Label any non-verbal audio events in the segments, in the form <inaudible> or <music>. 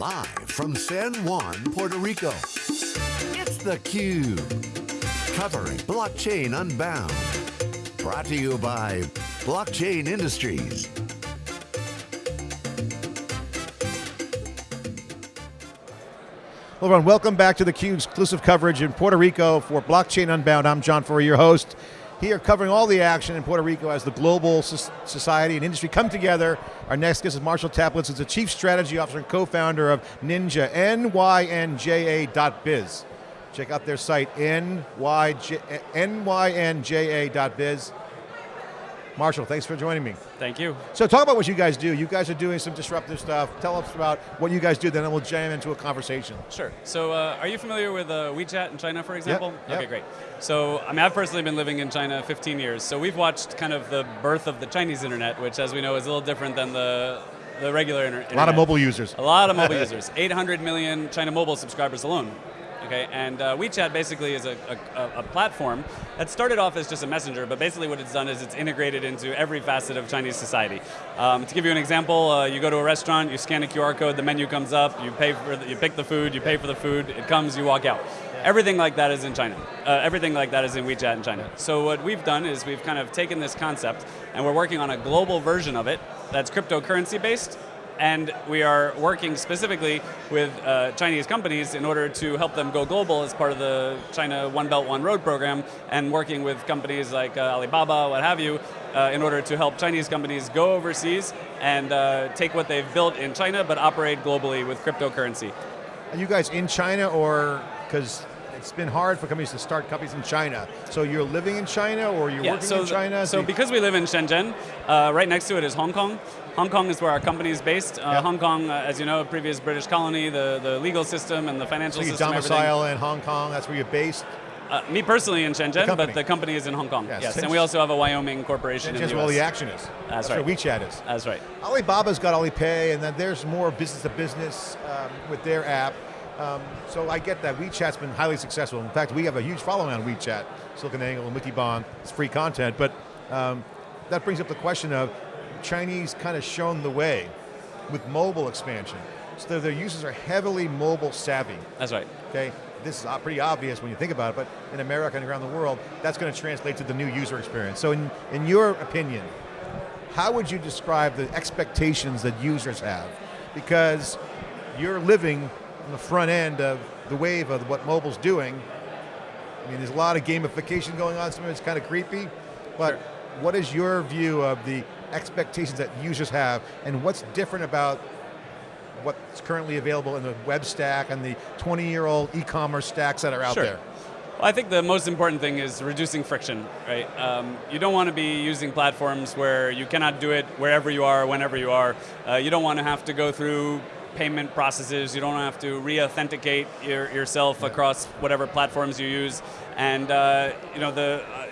Live from San Juan, Puerto Rico, it's theCUBE. Covering Blockchain Unbound. Brought to you by Blockchain Industries. Hello everyone, welcome back to theCUBE's exclusive coverage in Puerto Rico for Blockchain Unbound. I'm John Furrier, your host. Here covering all the action in Puerto Rico as the global society and industry come together. Our next guest is Marshall Taplits, who's the Chief Strategy Officer and co-founder of NYNJA, N-Y-N-J-A.biz. Check out their site, N-Y-N-J-A.biz. Marshall, thanks for joining me. Thank you. So talk about what you guys do. You guys are doing some disruptive stuff. Tell us about what you guys do, then we'll jam into a conversation. Sure. So uh, are you familiar with uh, WeChat in China, for example? Yep. Okay, great. So I mean, I've personally been living in China 15 years, so we've watched kind of the birth of the Chinese internet, which as we know is a little different than the the regular internet. A lot of mobile users. A lot of mobile <laughs> users. 800 million China mobile subscribers alone okay? And uh, WeChat basically is a, a, a, platform that started off as just a messenger, but basically what it's done is it's integrated into every facet of Chinese society. Um, to give you an example, uh, you go to a restaurant, you scan a QR code, the menu comes up, you pay for, the, you pick the food, you pay for the food, it comes, you walk out. Everything like that is in China. Uh, everything like that is in WeChat in China. So what we've done is we've kind of taken this concept and we're working on a global version of it that's cryptocurrency based and we are working specifically with uh, Chinese companies in order to help them go global as part of the China One Belt One Road program, and working with companies like uh, Alibaba, what have you, uh, in order to help Chinese companies go overseas and uh, take what they've built in China, but operate globally with cryptocurrency. Are you guys in China, or because it's been hard for companies to start companies in China. So you're living in China or you're yeah, working so in China? So because we live in Shenzhen, uh, right next to it is Hong Kong. Hong Kong is where our company is based. Uh, yep. Hong Kong, uh, as you know, a previous British colony, the, the legal system and the financial so you system. domicile in Hong Kong, that's where you're based? Uh, me personally in Shenzhen, the but the company is in Hong Kong. Yes, yes. and we also have a Wyoming corporation Shenzhen's in where all the action is. That's, That's right. where WeChat is. That's right. Alibaba's got Alipay, and then there's more business to business um, with their app. Um, so I get that WeChat's been highly successful. In fact, we have a huge following on WeChat, SiliconANGLE and Wikibon, it's free content, but um, that brings up the question of Chinese kind of shown the way with mobile expansion. So their users are heavily mobile savvy. That's right. Okay, this is pretty obvious when you think about it, but in America and around the world, that's going to translate to the new user experience. So in, in your opinion, how would you describe the expectations that users have? Because you're living on the front end of the wave of what mobile's doing. I mean, there's a lot of gamification going on, some of it's kind of creepy, but sure. what is your view of the expectations that users have, and what's different about what's currently available in the web stack and the 20-year-old e-commerce stacks that are out sure. there? Well, I think the most important thing is reducing friction, right? Um, you don't want to be using platforms where you cannot do it wherever you are, whenever you are. Uh, you don't want to have to go through payment processes. You don't have to re-authenticate your, yourself yeah. across whatever platforms you use. And uh, you know, the uh,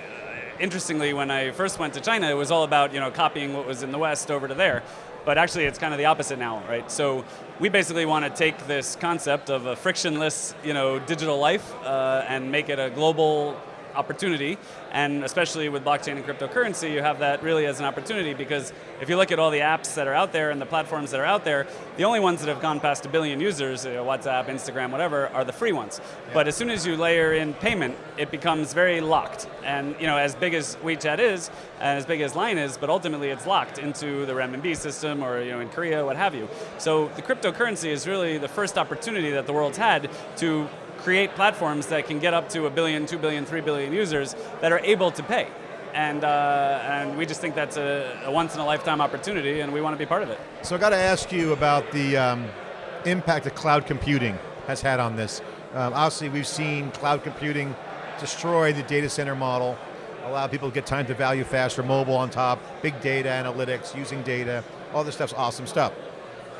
interestingly, when I first went to China, it was all about you know copying what was in the West over to there. But actually, it's kind of the opposite now, right? So we basically want to take this concept of a frictionless, you know, digital life uh, and make it a global opportunity, and especially with blockchain and cryptocurrency, you have that really as an opportunity because if you look at all the apps that are out there and the platforms that are out there, the only ones that have gone past a billion users, you know, WhatsApp, Instagram, whatever, are the free ones. Yeah. But as soon as you layer in payment, it becomes very locked. And you know, as big as WeChat is, and as big as Line is, but ultimately it's locked into the renminbi system or you know, in Korea, what have you. So the cryptocurrency is really the first opportunity that the world's had to create platforms that can get up to a billion, two billion, three billion users that are able to pay. And, uh, and we just think that's a, a, once in a lifetime opportunity and we want to be part of it. So I got to ask you about the um, impact that cloud computing has had on this. Um, obviously we've seen cloud computing destroy the data center model, allow people to get time to value faster, mobile on top, big data analytics, using data, all this stuff's awesome stuff.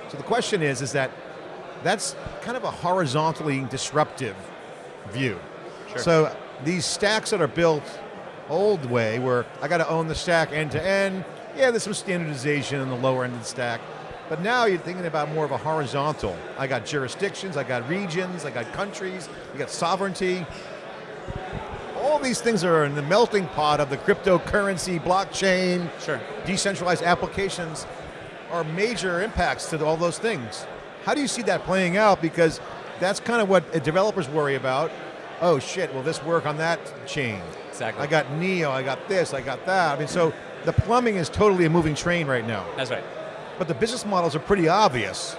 So the question is, is that that's kind of a horizontally disruptive view. Sure. So these stacks that are built old way, where I got to own the stack end to end, yeah, there's some standardization in the lower end of the stack, but now you're thinking about more of a horizontal. I got jurisdictions, I got regions, I got countries, you got sovereignty. All these things are in the melting pot of the cryptocurrency, blockchain, sure. decentralized applications are major impacts to all those things. How do you see that playing out? Because that's kind of what developers worry about. Oh shit, will this work on that chain? Exactly. I got Neo, I got this, I got that. I mean, so the plumbing is totally a moving train right now. That's right. But the business models are pretty obvious.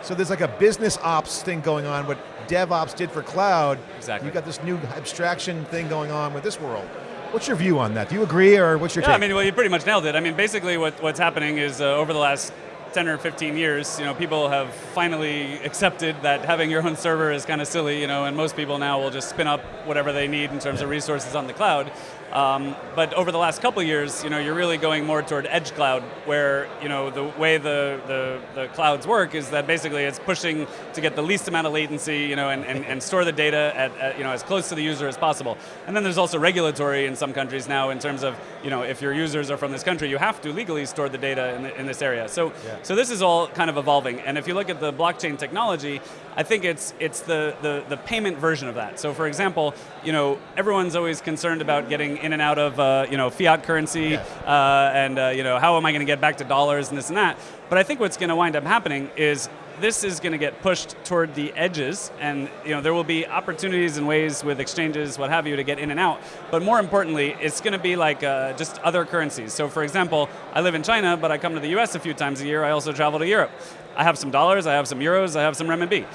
So there's like a business ops thing going on, what DevOps did for cloud. Exactly. You got this new abstraction thing going on with this world. What's your view on that? Do you agree, or what's your Yeah, take? I mean, well, you pretty much nailed it. I mean, basically, what, what's happening is uh, over the last 10 or 15 years, you know, people have finally accepted that having your own server is kind of silly, you know, and most people now will just spin up whatever they need in terms of resources on the cloud. Um, but over the last couple years, you know, you're really going more toward edge cloud, where you know the way the, the, the clouds work is that basically it's pushing to get the least amount of latency, you know, and, and, and store the data at, at you know as close to the user as possible. And then there's also regulatory in some countries now in terms of you know if your users are from this country, you have to legally store the data in, the, in this area. So Yeah. so this is all kind of evolving. And if you look at the blockchain technology, I think it's it's the, the, the payment version of that. So for example, you know, everyone's always concerned about getting in and out of uh, you know fiat currency, Yeah. uh, and uh, you know how am I going to get back to dollars and this and that. But I think what's going to wind up happening is this is going to get pushed toward the edges, and you know there will be opportunities and ways with exchanges, what have you, to get in and out. But more importantly, it's going to be like uh, just other currencies. So for example, I live in China, but I come to the U.S. a few times a year. I also travel to Europe. I have some dollars, I have some euros, I have some renminbi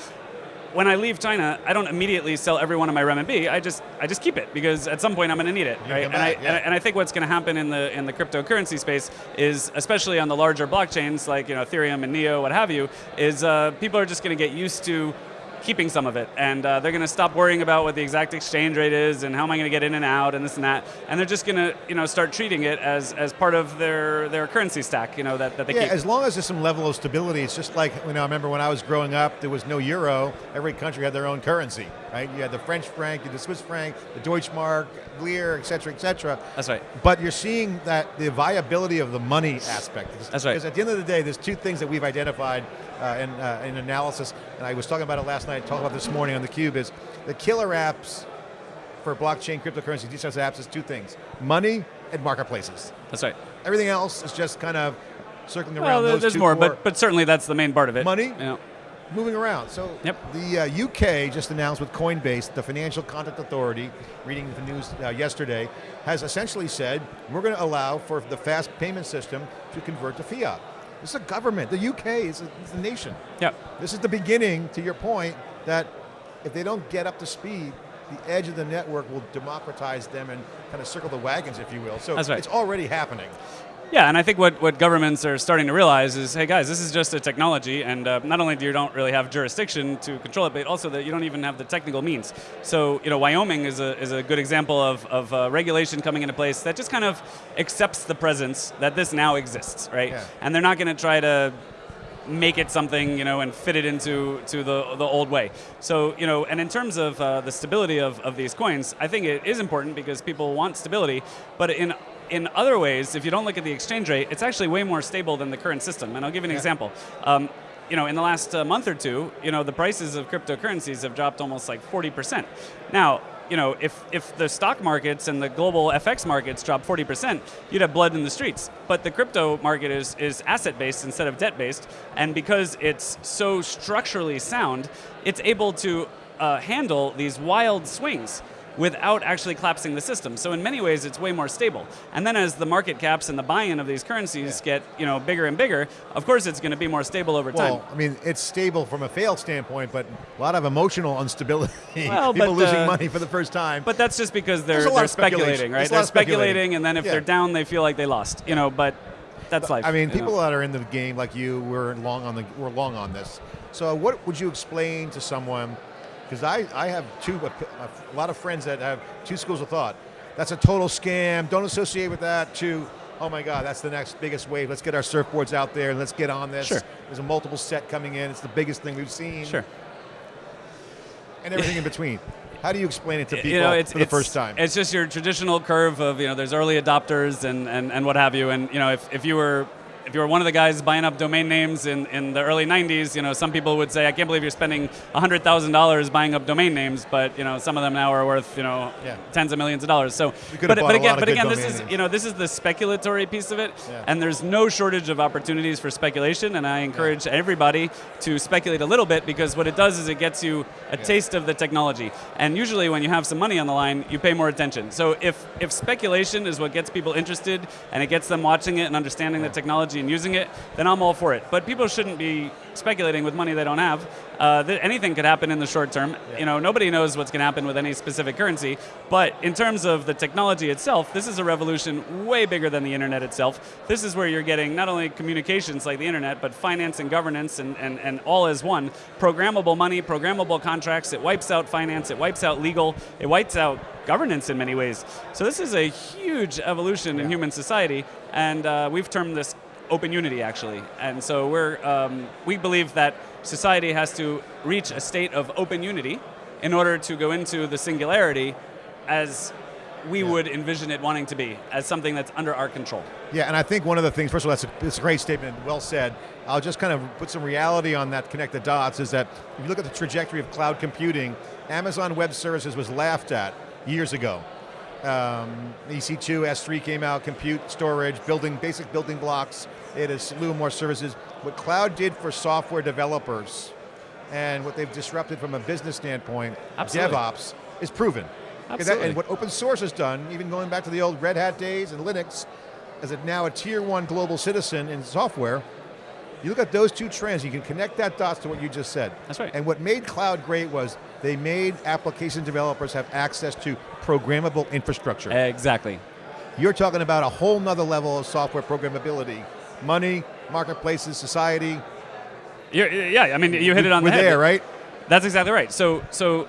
when I leave China, I don't immediately sell every one of my renminbi. I just I just keep it because at some point I'm going to need it, right? And I, yeah. and I and I think what's going to happen in the in the cryptocurrency space is, especially on the larger blockchains like you know Ethereum and Neo, what have you, is uh, people are just going to get used to keeping some of it, and uh, they're going to stop worrying about what the exact exchange rate is and how am I going to get in and out and this and that, and they're just going to you know start treating it as, as part of their their currency stack, you know that, that they yeah, keep. as long as there's some level of stability, it's just like, you know, I remember when I was growing up, there was no euro. Every country had their own currency, right? You had the French franc, you had the Swiss franc, the Deutschmark, lire, et cetera, et cetera. That's right. But you're seeing that the viability of the money aspect. That's right. Because at the end of the day, there's two things that we've identified uh, in, uh, in analysis, and I was talking about it last night, talking about this morning on theCUBE, is the killer apps for blockchain, cryptocurrency, decentralized apps is two things, money and marketplaces. That's right. Everything else is just kind of circling around Well, those there's two more, but but certainly that's the main part of it. Money? You know. moving around. So Yep. the uh, UK just announced with Coinbase, the Financial Conduct Authority, reading the news uh, yesterday, has essentially said we're going to allow for the fast payment system to convert to fiat. This is a government. The UK is a, is a nation. Yeah. This is the beginning, to your point, that if they don't get up to speed, the edge of the network will democratize them and kind of circle the wagons, if you will. So right. it's already happening. Yeah, and I think what, what governments are starting to realize is, hey guys, this is just a technology, and uh, not only do you don't really have jurisdiction to control it, but also that you don't even have the technical means. So, you know, Wyoming is a, is a good example of, of uh, regulation coming into place that just kind of accepts the presence that this now exists, right? Yeah. And they're not going to try to make it something, you know, and fit it into to the, the old way. So, you know, and in terms of uh, the stability of, of these coins, I think it is important because people want stability, but in in other ways, if you don't look at the exchange rate, it's actually way more stable than the current system. And I'll give you an Yeah. example. Um, you know, in the last uh, month or two, you know, the prices of cryptocurrencies have dropped almost like 40%. Now, you know, if, if the stock markets and the global FX markets drop 40%, you'd have blood in the streets. But the crypto market is, is asset-based instead of debt-based, and because it's so structurally sound, it's able to uh, handle these wild swings without actually collapsing the system. So in many ways, it's way more stable. And then as the market caps and the buy-in of these currencies Yeah. get you know bigger and bigger, of course it's going to be more stable over time. Well, I mean, it's stable from a fail standpoint, but a lot of emotional instability. Well, <laughs> People but, losing uh, money for the first time. But that's just because they're, they're speculating, right? They're speculating. and then if Yeah. they're down, they feel like they lost. You know, but that's life. I mean, you know. people that are in the game like you, we're long on the, we're long on this. So, what would you explain to someone? Because I, I have two, a lot of friends that have two schools of thought. That's a total scam. Don't associate with that. To, oh my God, that's the next biggest wave. Let's get our surfboards out there and let's get on this. Sure. There's a multiple set coming in. It's the biggest thing we've seen. Sure. And everything in between. How do you explain it to people you know, it's, for the it's- first time? It's just your traditional curve of you know, there's early adopters and, and, and what have you, and you know, if, if you were if you were one of the guys buying up domain names in, in the early 90s, you know, some people would say, I can't believe you're spending $100,000 buying up domain names, but, you know, some of them now are worth, you know, Yeah. tens of millions of dollars. So, but, but again, but again, this is, names. you know, this is the speculatory piece of it, Yeah. and there's no shortage of opportunities for speculation, and I encourage everybody to speculate a little bit because what it does is it gets you a taste of the technology. And usually when you have some money on the line, you pay more attention. So if, if speculation is what gets people interested and it gets them watching it and understanding the technology and using it, then I'm all for it. But people shouldn't be speculating with money they don't have. Uh, th- anything could happen in the short term. You know, nobody knows what's going to happen with any specific currency. But in terms of the technology itself, this is a revolution way bigger than the internet itself. This is where you're getting not only communications like the internet, but finance and governance and, and, and all as one. Programmable money, programmable contracts. It wipes out finance. It wipes out legal. It wipes out governance in many ways. So this is a huge evolution in human society, and uh, we've termed this open unity actually. And so we're um, we believe that society has to reach a state of open unity in order to go into the singularity as we would envision it wanting to be, as something that's under our control. Yeah, and I think one of the things, first of all, that's a, it's a great statement, well said. I'll just kind of put some reality on that, connect the dots, is that if you look at the trajectory of cloud computing, Amazon Web Services was laughed at years ago. Um, EC2, S3 came out, compute, storage, building, basic building blocks. It is a slew of more services. What cloud did for software developers and what they've disrupted from a business standpoint, Absolutely. DevOps, is proven. 'Cause that- Absolutely. and what open source has done, even going back to the old Red Hat days and Linux, as a now a tier one global citizen in software, you look at those two trends, you can connect that dots to what you just said. That's right. And what made cloud great was they made application developers have access to programmable infrastructure. Exactly. You're talking about a whole nother level of software programmability. Money, marketplaces, society. You're, yeah, I mean, you hit it on We're the head. there, right? That's exactly right. So, so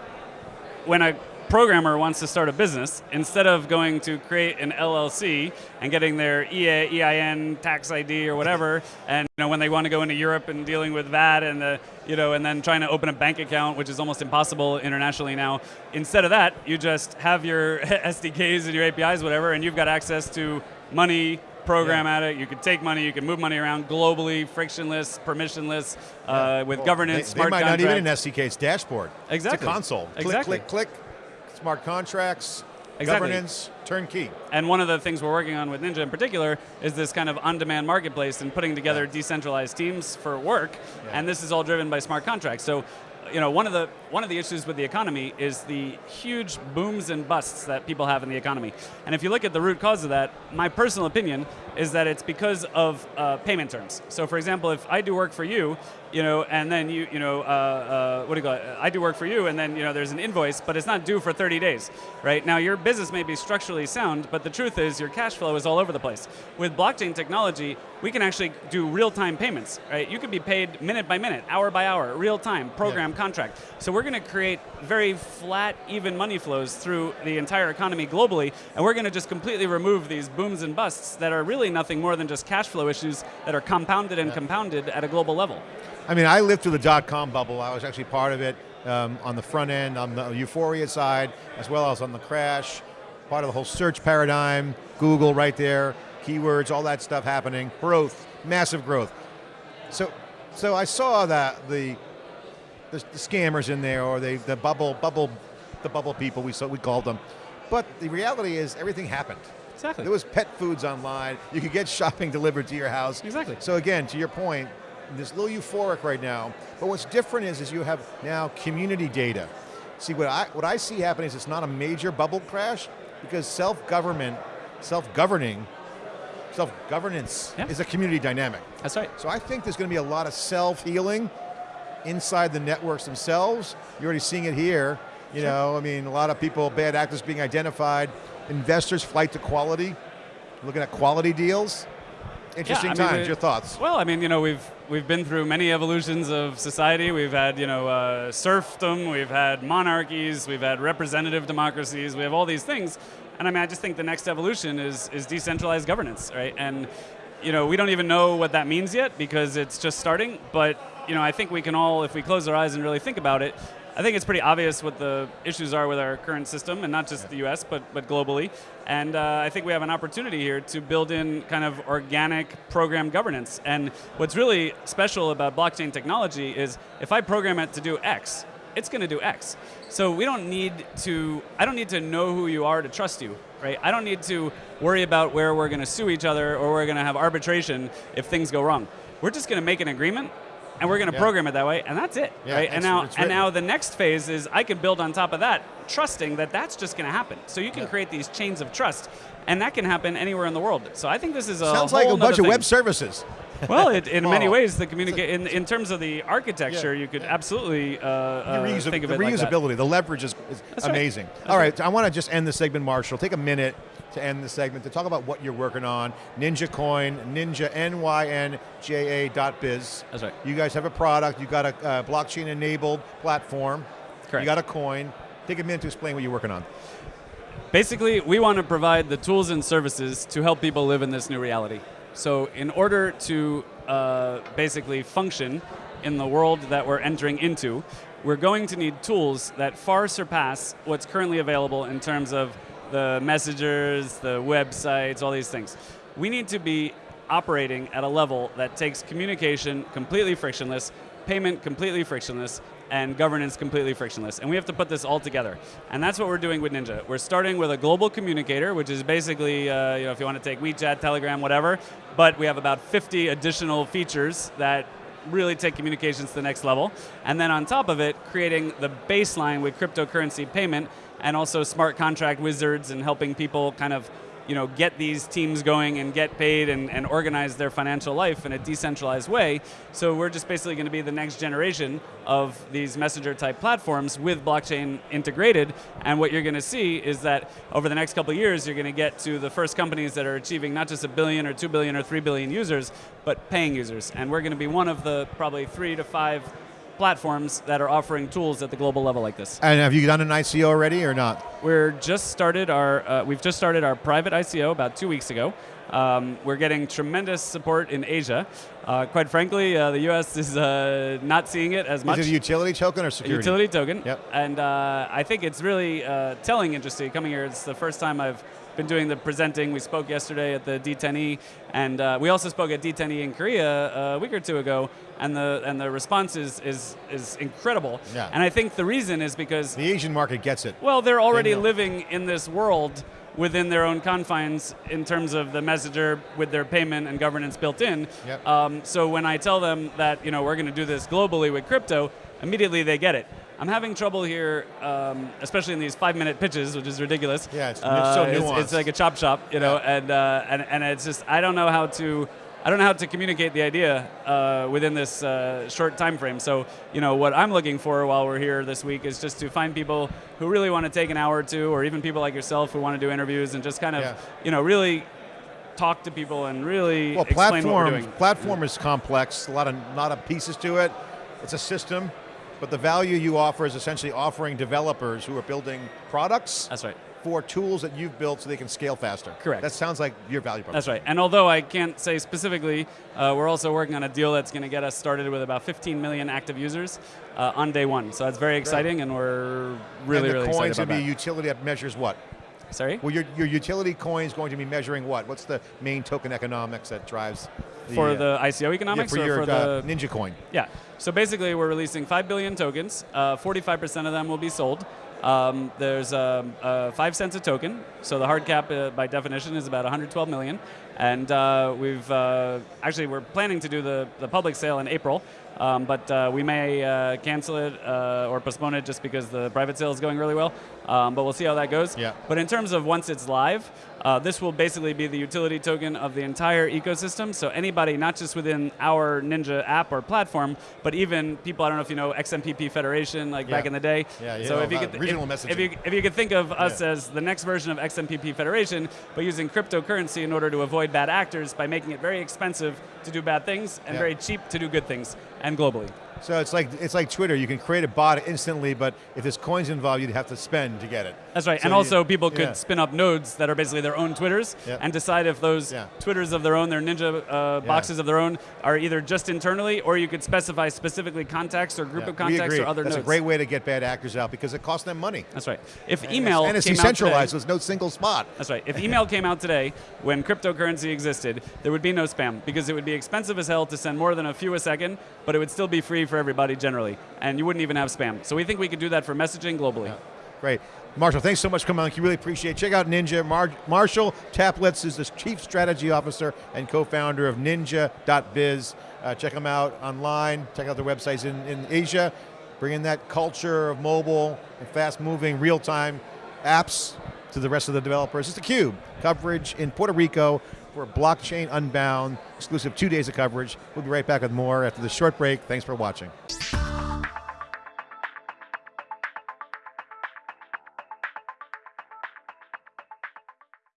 when a programmer wants to start a business, instead of going to create an LLC and getting their EA, EIN, tax ID, or whatever, and you know when they want to go into Europe and dealing with that, and the you know, and then trying to open a bank account, which is almost impossible internationally now. Instead of that, you just have your <laughs> SDKs and your APIs, whatever, and you've got access to money. Program at it. You can take money. You can move money around globally, frictionless, permissionless, uh, with Well, governance. They, they might not even an. SDK, it's dashboard. Exactly. It's a console. Exactly. Click, click, click. Smart contracts, Exactly. governance, turnkey. And one of the things we're working on with NYNJA in particular is this kind of on-demand marketplace and putting together Yeah. decentralized teams for work. Yeah. And this is all driven by smart contracts. So, you know, one of the one of the issues with the economy is the huge booms and busts that people have in the economy. And if you look at the root cause of that, my personal opinion is that it's because of uh, payment terms. So, for example, if I do work for you, you know, and then you, you know, uh, uh, what do you call it? I do work for you, and then you know, there's an invoice, but it's not due for 30 days, right? Now, your business may be structurally sound, but the truth is, your cash flow is all over the place. With blockchain technology, we can actually do real-time payments, right? You can be paid minute by minute, hour by hour, real time, program contract. So we're going to create very flat, even money flows through the entire economy globally, and we're going to just completely remove these booms and busts that are really nothing more than just cash flow issues that are compounded and compounded at a global level. I mean, I lived through the dot-com bubble. I was actually part of it um, on the front end, on the euphoria side, as well as on the crash. Part of the whole search paradigm, Google right there, keywords, all that stuff happening. Growth, massive growth. So, so I saw that the the, the scammers in there, or the the bubble bubble, the bubble people we so we called them. But the reality is, everything happened. Exactly. There was pet foods online. You could get shopping <laughs> delivered to your house. Exactly. So again, to your point, this a little euphoric right now. But what's different is, is you have now community data. See, what I what I see happening is it's not a major bubble crash because self-government, self-governing, self-governance Yeah. is a community dynamic. That's right. So I think there's going to be a lot of self-healing inside the networks themselves. You're already seeing it here. You know, I mean, a lot of people, bad actors being identified, investors flight to quality, looking at quality deals. Interesting I mean, times. it- Your thoughts? Well, I mean, you know, we've we've been through many evolutions of society. We've had, you know, uh, serfdom. We've had monarchies. We've had representative democracies. We have all these things, and I mean, I just think the next evolution is is decentralized governance, right? And you know, we don't even know what that means yet because it's just starting. But you know, I think we can all, if we close our eyes and really think about it, I think it's pretty obvious what the issues are with our current system, and not just the U.S. but but globally. And uh, I think we have an opportunity here to build in kind of organic program governance. And what's really special about blockchain technology is if I program it to do X, it's going to do X. So we don't need to, I don't need to know who you are to trust you, right? I don't need to worry about where we're going to sue each other or we're going to have arbitration if things go wrong. We're just going to make an agreement and we're going to Yeah. program it that way, and that's it, Yeah, right? And now, and now the next phase is I can build on top of that, trusting that that's just going to happen. So you can Yeah. create these chains of trust, and that can happen anywhere in the world. So I think this is a Sounds like a bunch nother of web services. Well, it, in many ways, the communicate in, in terms of the architecture, Yeah, you could yeah. absolutely uh, uh, the think of the it like that. reusability, the leverage is, is That's right. amazing. That's All right, I want to just end the segment, Marshall. Take a minute to end the segment to talk about what you're working on. NYNJA Coin, NYNJA N Y N J A dot biz. That's right. You guys have a product. You got a uh, blockchain enabled platform. Correct. You got a coin. Take a minute to explain what you're working on. Basically, we want to provide the tools and services to help people live in this new reality. So, in order to uh, basically function in the world that we're entering into, we're going to need tools that far surpass what's currently available in terms of the messengers, the websites, all these things. We need to be operating at a level that takes communication completely frictionless, payment completely frictionless, and governance completely frictionless. And we have to put this all together. And that's what we're doing with NYNJA. We're starting with a global communicator, which is basically, uh, you know, if you want to take WeChat, Telegram, whatever, but we have about 50 additional features that really take communications to the next level. And then on top of it, creating the baseline with cryptocurrency payment and also smart contract wizards and helping people kind of you know, get these teams going and get paid and, and organize their financial life in a decentralized way. So we're just basically going to be the next generation of these messenger type platforms with blockchain integrated. And what you're going to see is that over the next couple of years, you're going to get to the first companies that are achieving not just a billion or two billion or three billion users, but paying users. And we're going to be one of the probably three to five platforms that are offering tools at the global level like this. And have you done an ICO already or not? We're just started our uh, we've just started our private ICO about two weeks ago. Um, we're getting tremendous support in Asia. Uh, quite frankly, uh, the U.S. is uh, not seeing it as much. Is it a utility token or A security? utility token. Yep. And uh, I think it's really uh, telling, interesting coming here. It's the first time I've been doing the presenting. We spoke yesterday at the D10E, and uh, we also spoke at D10E in Korea a week or two ago. And the and the response is is, is incredible. Yeah. And I think the reason is because The Asian market gets it. well, they're already know. living in this world within their own confines in terms of the messenger with their payment and governance built in. Yep. Um, so when I tell them that you know we're going to do this globally with crypto, immediately they get it. I'm having trouble here, um, especially in these five-minute pitches, which is ridiculous. Yeah, it's- it's Uh, so nuanced. it's like a chop shop, you know, Yeah. and, uh, and and it's just I don't know how to. I don't know how to communicate the idea uh, within this uh, short time frame. So, you know, what I'm looking for while we're here this week is just to find people who really want to take an hour or two, or even people like yourself who want to do interviews and just kind of, Yeah. you know, really talk to people and really Well, explain what we're platform doing. platform is complex. A lot of lot of pieces to it. It's a system, but the value you offer is essentially offering developers who are building products That's right. for tools that you've built so they can scale faster. Correct. That sounds like your value proposition. That's right. And although I can't say specifically, uh, we're also working on a deal that's going to get us started with about 15 million active users uh, on day one. So that's very exciting, and we're really, and the really coin's excited going about to be a that. utility that measures what? Sorry. Well, your, your utility coin is going to be measuring what? What's the main token economics that drives the, for the ICO yeah, economics for or your for uh, the NYNJA coin? yeah. So basically, we're releasing five billion tokens. Uh, Forty-five percent of them will be sold. Um, there's um, uh, five cents a token, so the hard cap uh, by definition is about 112 million. And uh, we've uh, actually we're planning to do the, the public sale in April, um, but uh, we may uh, cancel it uh, or postpone it just because the private sale is going really well. Um, but we'll see how that goes. Yeah. But in terms of once it's live, uh, this will basically be the utility token of the entire ecosystem. So anybody, not just within our NYNJA app or platform, but even people, I don't know if you know XMPP Federation, like back in the day. Yeah, you so if you could, regional if, messaging. if you if you could think of us Yeah. as the next version of XMPP Federation, but using cryptocurrency in order to avoid bad actors by making it very expensive to do bad things and Yeah. very cheap to do good things, and globally. So it's like it's like Twitter. You can create a bot instantly, but if there's coins involved, you'd have to spend to get it. That's right. So and you- also, people could yeah. spin up nodes that are basically their own Twitters Yep. and decide if those Yeah. Twitters of their own, their NYNJA uh, boxes of their own, are either just internally or you could specify specifically contacts or group Yeah, of contacts or other That's nodes. a great way to get bad actors out because it costs them money. That's right. If email and it's decentralized, so there's no single spot. That's right. If email came out today, when cryptocurrency existed, there would be no spam because it would be expensive as hell to send more than a few a second, but it would still be free for everybody generally, and you wouldn't even have spam. So we think we could do that for messaging globally. Great. Marshall, thanks so much for coming on. We really appreciate it. Check out NYNJA. Mar- Marshall Taplits is the Chief Strategy Officer and co-founder of NYNJA.biz. Uh, check them out online. Check out their websites in, in Asia. Bringing that culture of mobile and fast-moving, real-time apps to the rest of the developers. It's theCUBE, coverage in Puerto Rico for Blockchain Unbound, exclusive two days of coverage. We'll be right back with more after this short break. Thanks for watching.